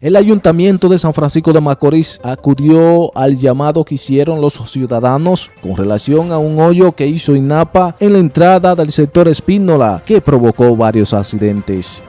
El Ayuntamiento de San Francisco de Macorís acudió al llamado que hicieron los ciudadanos con relación a un hoyo que hizo INAPA en la entrada del sector Espínola que provocó varios accidentes.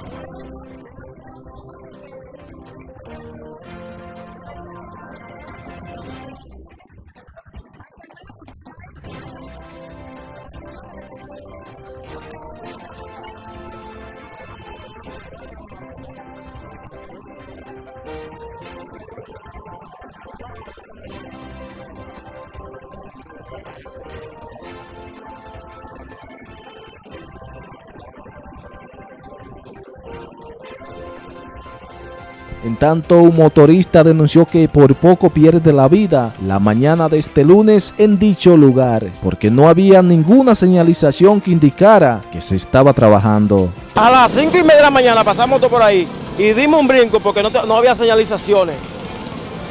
En tanto, un motorista denunció que por poco pierde la vida la mañana de este lunes en dicho lugar, porque no había ninguna señalización que indicara que se estaba trabajando. A las 5 y media de la mañana pasamos por ahí y dimos un brinco porque no, había señalizaciones.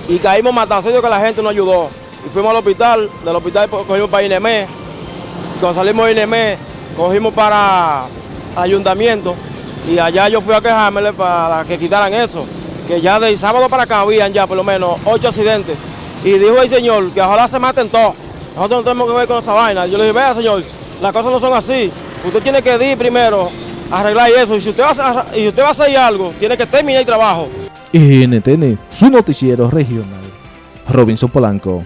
Y caímos matados, que la gente nos ayudó. Y fuimos al hospital, del hospital cogimos para INEME. Cuando salimos de INEME, cogimos para ayuntamiento y allá yo fui a quejarme para que quitaran eso que ya del sábado para acá habían ya por lo menos ocho accidentes. Y dijo el señor que ojalá se maten todos. Nosotros no tenemos que ver con esa vaina. Yo le dije, vea señor, las cosas no son así. Usted tiene que ir primero arreglar eso. Y si usted va a, y usted va a hacer algo, tiene que terminar el trabajo. NTN, su noticiero regional. Robinson Polanco.